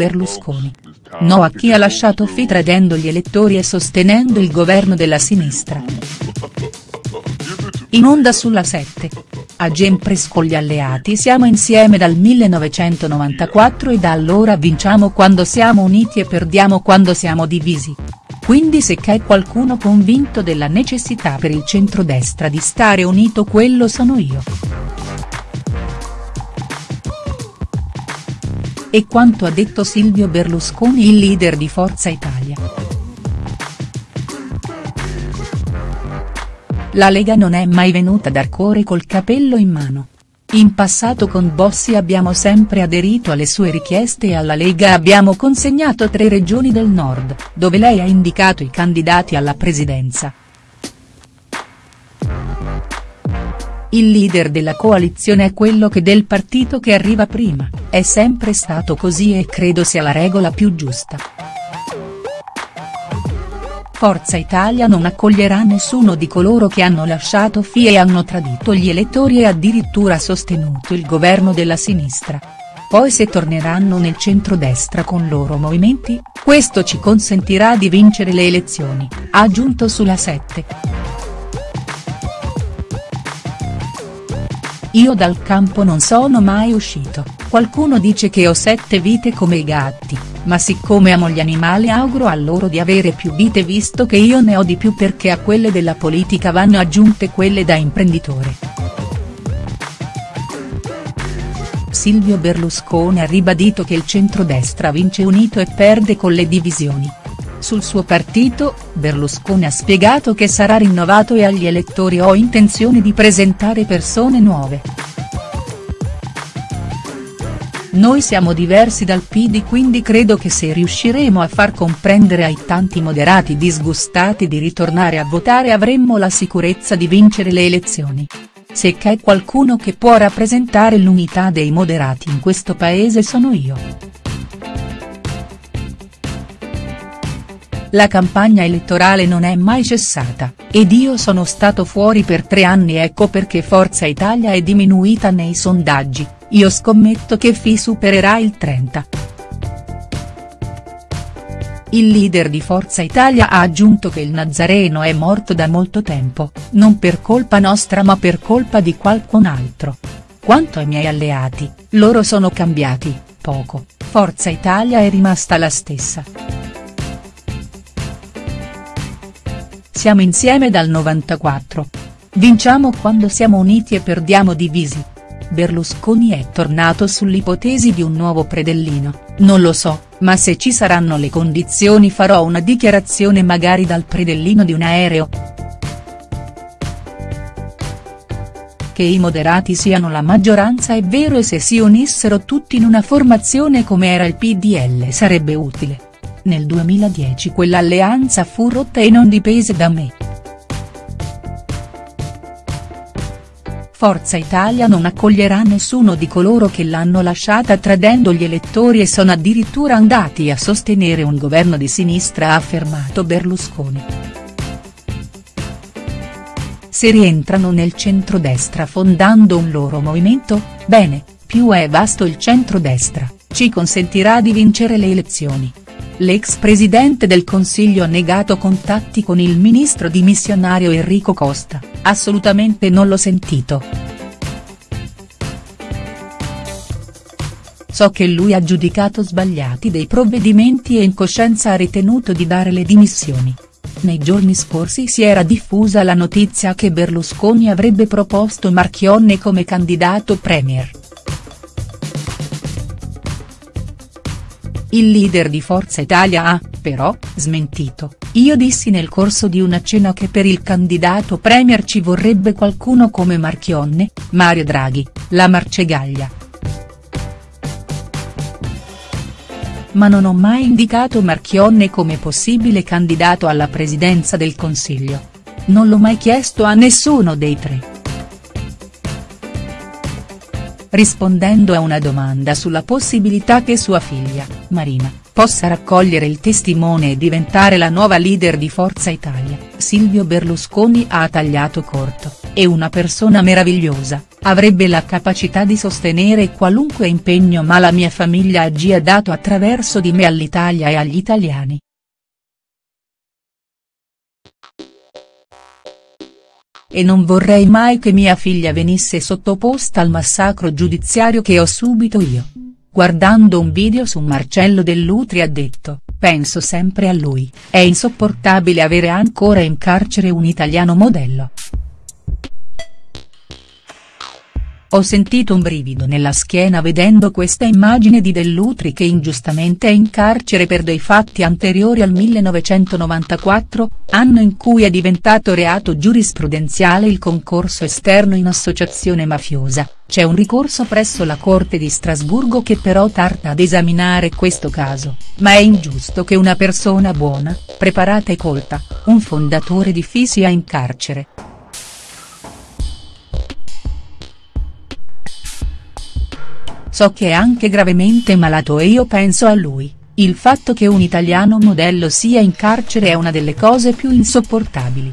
Berlusconi. No a chi ha lasciato FI tradendo gli elettori e sostenendo il governo della sinistra. In onda sulla 7. A Gempres con gli alleati siamo insieme dal 1994 e da allora vinciamo quando siamo uniti e perdiamo quando siamo divisi. Quindi se c'è qualcuno convinto della necessità per il centrodestra di stare unito quello sono io. E quanto ha detto Silvio Berlusconi il leader di Forza Italia. La Lega non è mai venuta ad Arcore col capello in mano. In passato con Bossi abbiamo sempre aderito alle sue richieste e alla Lega abbiamo consegnato tre regioni del nord, dove lei ha indicato i candidati alla presidenza. Il leader della coalizione è quello che del partito che arriva prima, è sempre stato così e credo sia la regola più giusta. Forza Italia non accoglierà nessuno di coloro che hanno lasciato FI e hanno tradito gli elettori e addirittura sostenuto il governo della sinistra. Poi se torneranno nel centrodestra con loro movimenti, questo ci consentirà di vincere le elezioni, ha aggiunto sulla 7. Io dal campo non sono mai uscito, qualcuno dice che ho sette vite come i gatti, ma siccome amo gli animali auguro a loro di avere più vite visto che io ne ho di più perché a quelle della politica vanno aggiunte quelle da imprenditore. Silvio Berlusconi ha ribadito che il centrodestra vince unito e perde con le divisioni. Sul suo partito, Berlusconi ha spiegato che sarà rinnovato e agli elettori ho intenzione di presentare persone nuove. Noi siamo diversi dal PD quindi credo che se riusciremo a far comprendere ai tanti moderati disgustati di ritornare a votare avremmo la sicurezza di vincere le elezioni. Se c'è qualcuno che può rappresentare l'unità dei moderati in questo paese sono io. La campagna elettorale non è mai cessata, ed io sono stato fuori per tre anni ecco perché Forza Italia è diminuita nei sondaggi, io scommetto che FI supererà il 30. Il leader di Forza Italia ha aggiunto che il Nazareno è morto da molto tempo, non per colpa nostra ma per colpa di qualcun altro. Quanto ai miei alleati, loro sono cambiati, poco, Forza Italia è rimasta la stessa. Siamo insieme dal 94. Vinciamo quando siamo uniti e perdiamo divisi. Berlusconi è tornato sull'ipotesi di un nuovo predellino, non lo so, ma se ci saranno le condizioni farò una dichiarazione magari dal predellino di un aereo. Che i moderati siano la maggioranza è vero e se si unissero tutti in una formazione come era il PDL sarebbe utile. Nel 2010 quell'alleanza fu rotta e non dipese da me. Forza Italia non accoglierà nessuno di coloro che l'hanno lasciata tradendo gli elettori e sono addirittura andati a sostenere un governo di sinistra ha affermato Berlusconi. Se rientrano nel centrodestra fondando un loro movimento, bene, più è vasto il centrodestra, ci consentirà di vincere le elezioni. L'ex presidente del Consiglio ha negato contatti con il ministro dimissionario Enrico Costa, assolutamente non l'ho sentito. So che lui ha giudicato sbagliati dei provvedimenti e in coscienza ha ritenuto di dare le dimissioni. Nei giorni scorsi si era diffusa la notizia che Berlusconi avrebbe proposto Marchionne come candidato premier. Il leader di Forza Italia ha, però, smentito, io dissi nel corso di una cena che per il candidato premier ci vorrebbe qualcuno come Marchionne, Mario Draghi, la Marcegaglia. Ma non ho mai indicato Marchionne come possibile candidato alla presidenza del Consiglio. Non l'ho mai chiesto a nessuno dei tre rispondendo a una domanda sulla possibilità che sua figlia, Marina, possa raccogliere il testimone e diventare la nuova leader di Forza Italia, Silvio Berlusconi ha tagliato corto. è una persona meravigliosa, avrebbe la capacità di sostenere qualunque impegno ma la mia famiglia ha dato attraverso di me all'Italia e agli italiani. E non vorrei mai che mia figlia venisse sottoposta al massacro giudiziario che ho subito io. Guardando un video su Marcello Dell'Utri ha detto, penso sempre a lui, è insopportabile avere ancora in carcere un italiano modello. Ho sentito un brivido nella schiena vedendo questa immagine di Dell'Utri che ingiustamente è in carcere per dei fatti anteriori al 1994, anno in cui è diventato reato giurisprudenziale il concorso esterno in associazione mafiosa, c'è un ricorso presso la Corte di Strasburgo che però tarda ad esaminare questo caso, ma è ingiusto che una persona buona, preparata e colta, un fondatore di FI sia in carcere. So che è anche gravemente malato e io penso a lui, il fatto che un italiano modello sia in carcere è una delle cose più insopportabili.